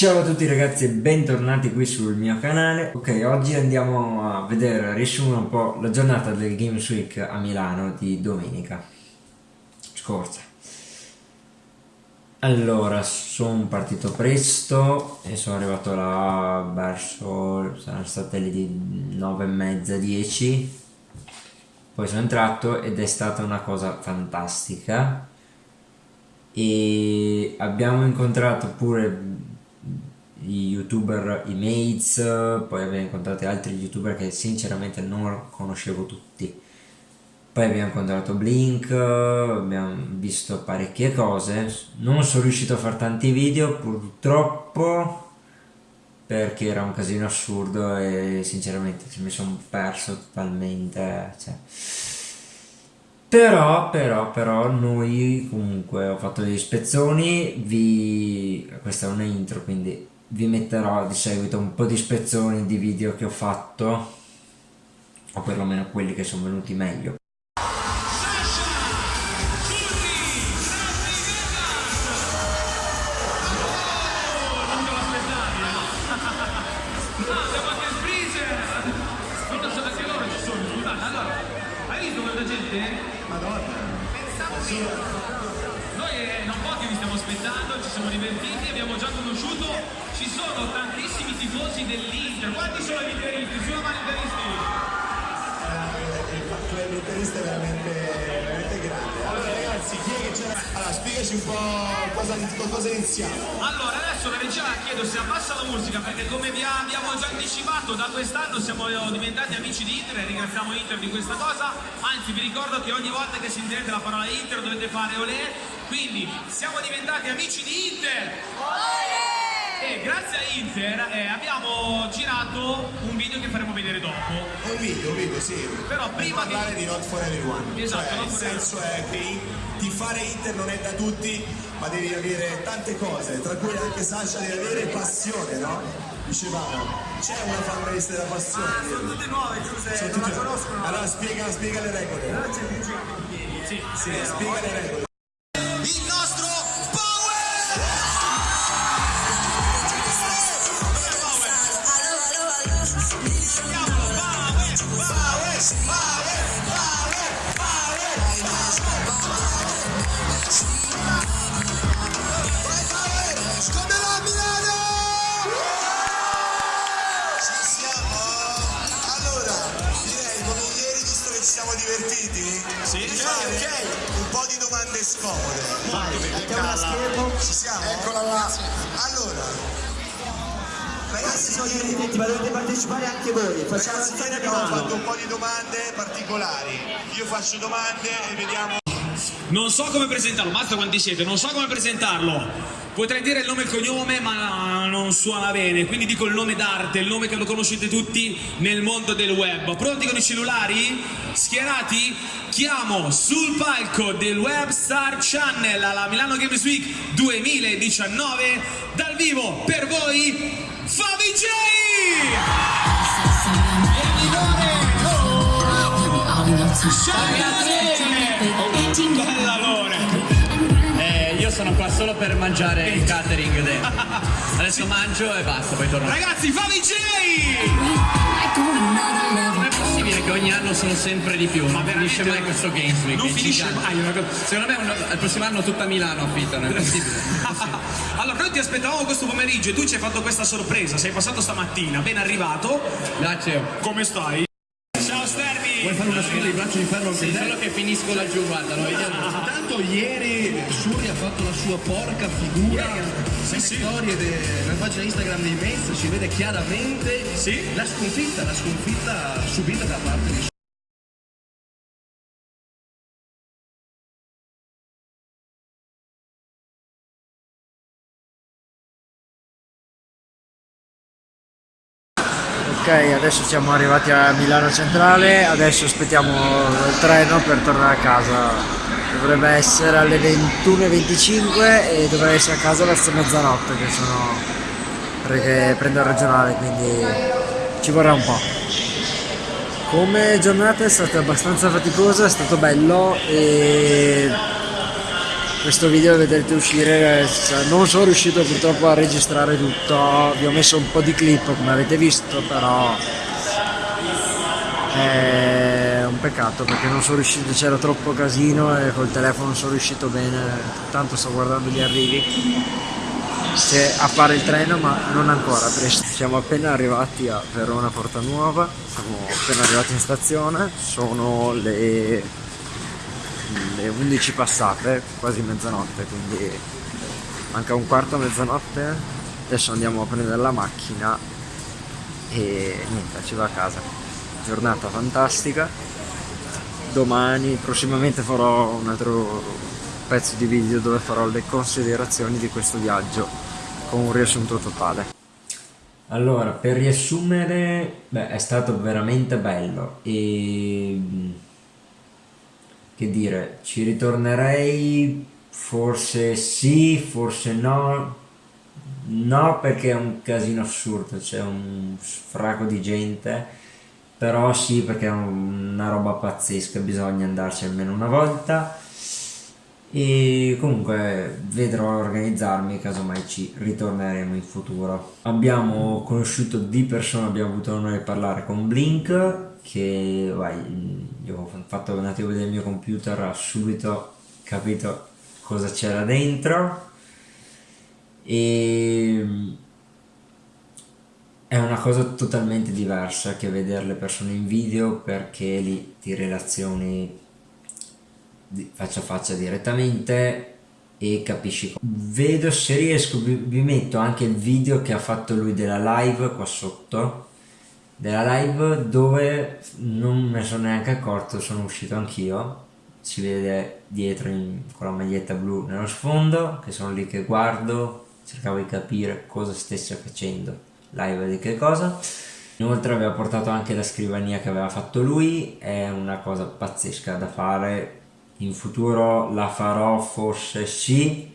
Ciao a tutti ragazzi e bentornati qui sul mio canale. Ok, oggi andiamo a vedere, riassumere un po' la giornata del Games Week a Milano di domenica scorsa. Allora, sono partito presto e sono arrivato là verso, saranno state le 9 e mezza, 10 Poi sono entrato ed è stata una cosa fantastica e abbiamo incontrato pure i youtuber, i mates, poi abbiamo incontrato altri youtuber che sinceramente non conoscevo tutti. Poi abbiamo incontrato Blink, abbiamo visto parecchie cose, non sono riuscito a fare tanti video purtroppo perché era un casino assurdo e sinceramente mi sono perso totalmente. Cioè. Però, però, però, noi comunque ho fatto degli spezzoni, vi... questa è una intro quindi vi metterò di seguito un po' di spezzoni di video che ho fatto o perlomeno quelli che sono venuti meglio Noi eh, non pochi vi stiamo aspettando, ci siamo divertiti, abbiamo già conosciuto ci sono tantissimi tifosi dell'Inter. Quanti sono gli interisti? Su la mano interisti? Eh, il club interista è veramente Allora, spiegaci un po' cosa, cosa iniziamo. Allora, adesso la regia chiedo se abbassa la musica perché come vi abbiamo già anticipato da quest'anno siamo diventati amici di Inter e ringraziamo Inter di questa cosa. Anzi, vi ricordo che ogni volta che sentirete la parola Inter dovete fare olè. Quindi siamo diventati amici di Inter. Olè! E grazie a Inter eh, abbiamo girato un video che faremo vedere dopo. Un video, un video, sì. Però per prima parlare di... di Not For Everyone. Esatto, cioè, il senso è che tifare Inter non è da tutti, ma devi avere tante cose, tra cui anche Sasha devi avere passione, no? Dicevamo, c'è una fanbase della passione. Ah, sono tutte nuove, Giuseppe, sono non tutte... la conoscono. Allora spiega, spiega le regole. Non c'è più gente. Sì, sì, spiega le regole. Scomode. Vai, mettiamo la schermo. Ci siamo? Eccola là. Allora, ragazzi sono divertenti, ma dovete partecipare anche voi. Facciamo ragazzi, ieri abbiamo fatto un po' di domande particolari. Io faccio domande e vediamo. Non so come presentarlo, mazza quanti siete, non so come presentarlo. Potrei dire il nome e il cognome, ma non suona bene, quindi dico il nome d'arte, il nome che lo conoscete tutti nel mondo del web. Pronti con i cellulari? Schierati? Chiamo sul palco del Web Star Channel alla Milano Games Week 2019 dal vivo per voi Fabi J! Bella Lore! io sono qua solo per mangiare il catering. De... Adesso mangio e basta, poi torno. Ragazzi, fammi J! Non è possibile che ogni anno sono sempre di più, ma finisce mai questo Games Week. Non finisce mai. Secondo me un, il prossimo anno tutta Milano affittano, è possibile. allora, noi ti aspettavamo questo pomeriggio e tu ci hai fatto questa sorpresa. Sei passato stamattina, ben arrivato. Grazie. Come stai? Vuoi fare una sfida di braccio di ferro? Sì, solo che finisco laggiù, guarda, lo vediamo. Intanto ieri Suri ha fatto la sua porca figura sì, sì. storie della pagina Instagram dei Mets si vede chiaramente sì? la sconfitta, la sconfitta subita da parte di Ok, adesso siamo arrivati a Milano Centrale, adesso aspettiamo il treno per tornare a casa. Dovrebbe essere alle 21.25 e dovrei essere a casa verso mezzanotte che sono perché prendo il regionale, quindi ci vorrà un po'. come giornata è stata abbastanza faticosa, è stato bello e questo video vedrete uscire, cioè, non sono riuscito purtroppo a registrare tutto, vi ho messo un po' di clip come avete visto, però è un peccato perché non sono riuscito, c'era troppo casino e col telefono non sono riuscito bene, tanto sto guardando gli arrivi se appare il treno ma non ancora presto. Siamo appena arrivati a Verona Porta Nuova siamo appena arrivati in stazione sono le, le 11 passate quasi mezzanotte quindi manca un quarto a mezzanotte. Adesso andiamo a prendere la macchina e niente ci va a casa. Giornata fantastica. Domani prossimamente farò un altro pezzo di video dove farò le considerazioni di questo viaggio con un riassunto totale. Allora, per riassumere, beh, è stato veramente bello e che dire, ci ritornerei? Forse sì, forse no. No, perché è un casino assurdo, c'è un sfraco di gente, però sì, perché è una roba pazzesca, bisogna andarci almeno una volta. E comunque vedrò organizzarmi casomai ci ritorneremo in futuro. Abbiamo conosciuto di persona abbiamo avuto l'onore di parlare con Blink che vai, io ho fatto un attimo il mio computer ha subito capito cosa c'era dentro. E è una cosa totalmente diversa che vedere le persone in video perché lì ti relazioni faccia a faccia direttamente e capisci vedo se riesco vi, vi, metto anche il video che ha fatto lui della live qua sotto della live dove non me ne sono neanche accorto sono uscito anch'io. Si vede dietro in, con la maglietta blu nello sfondo che sono lì che guardo cercavo di capire cosa stesse facendo live di che cosa. Inoltre aveva portato anche la scrivania che aveva fatto lui è una cosa pazzesca da fare. In futuro la farò forse sì.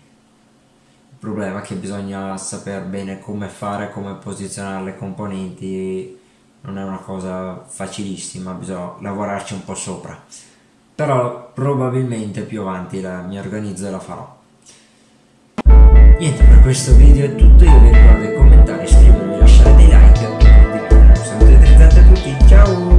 Il problema è che bisogna sapere bene come fare come posizionare le componenti non è una cosa facilissima bisogna lavorarci un po' sopra. Però probabilmente più avanti la, mi organizzo e la farò. Niente per questo video è tutto io vi ricordo di commentare iscrivervi lasciare dei like e condividere saluti a tutti ciao